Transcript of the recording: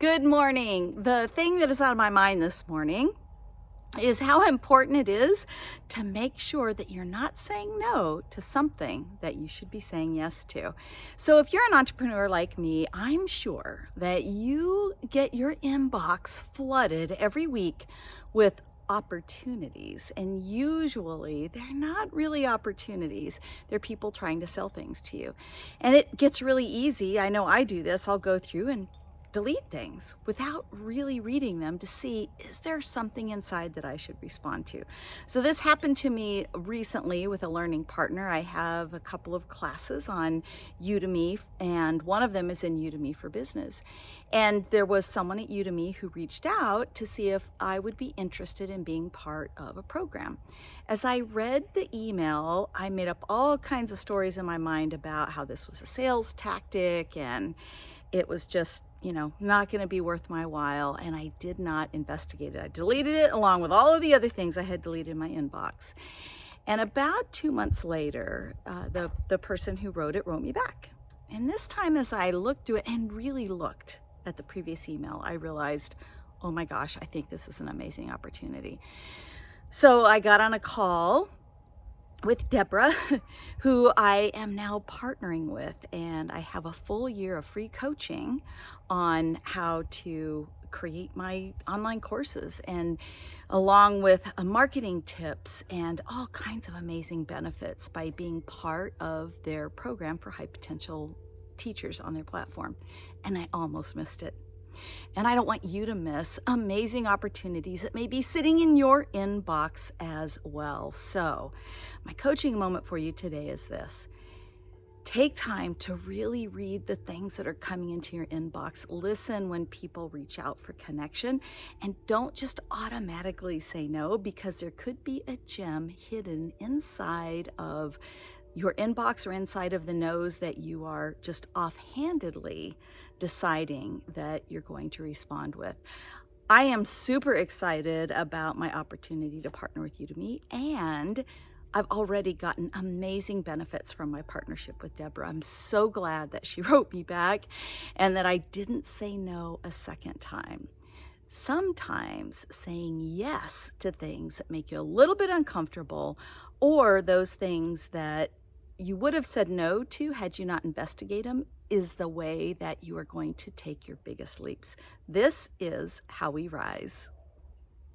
Good morning. The thing that is on my mind this morning is how important it is to make sure that you're not saying no to something that you should be saying yes to. So if you're an entrepreneur like me, I'm sure that you get your inbox flooded every week with opportunities and usually they're not really opportunities they're people trying to sell things to you and it gets really easy i know i do this i'll go through and delete things without really reading them to see, is there something inside that I should respond to? So this happened to me recently with a learning partner. I have a couple of classes on Udemy and one of them is in Udemy for Business. And there was someone at Udemy who reached out to see if I would be interested in being part of a program. As I read the email, I made up all kinds of stories in my mind about how this was a sales tactic and it was just, you know, not going to be worth my while. And I did not investigate it. I deleted it along with all of the other things I had deleted in my inbox. And about two months later, uh, the, the person who wrote it wrote me back. And this time as I looked through it and really looked at the previous email, I realized, oh my gosh, I think this is an amazing opportunity. So I got on a call with Deborah, who I am now partnering with, and I have a full year of free coaching on how to create my online courses and along with uh, marketing tips and all kinds of amazing benefits by being part of their program for high potential teachers on their platform. And I almost missed it. And I don't want you to miss amazing opportunities that may be sitting in your inbox as well. So my coaching moment for you today is this. Take time to really read the things that are coming into your inbox. Listen when people reach out for connection and don't just automatically say no because there could be a gem hidden inside of your inbox or inside of the nose that you are just offhandedly deciding that you're going to respond with. I am super excited about my opportunity to partner with you to Udemy and I've already gotten amazing benefits from my partnership with Deborah. I'm so glad that she wrote me back and that I didn't say no a second time. Sometimes saying yes to things that make you a little bit uncomfortable or those things that you would have said no to had you not investigated them is the way that you are going to take your biggest leaps. This is how we rise.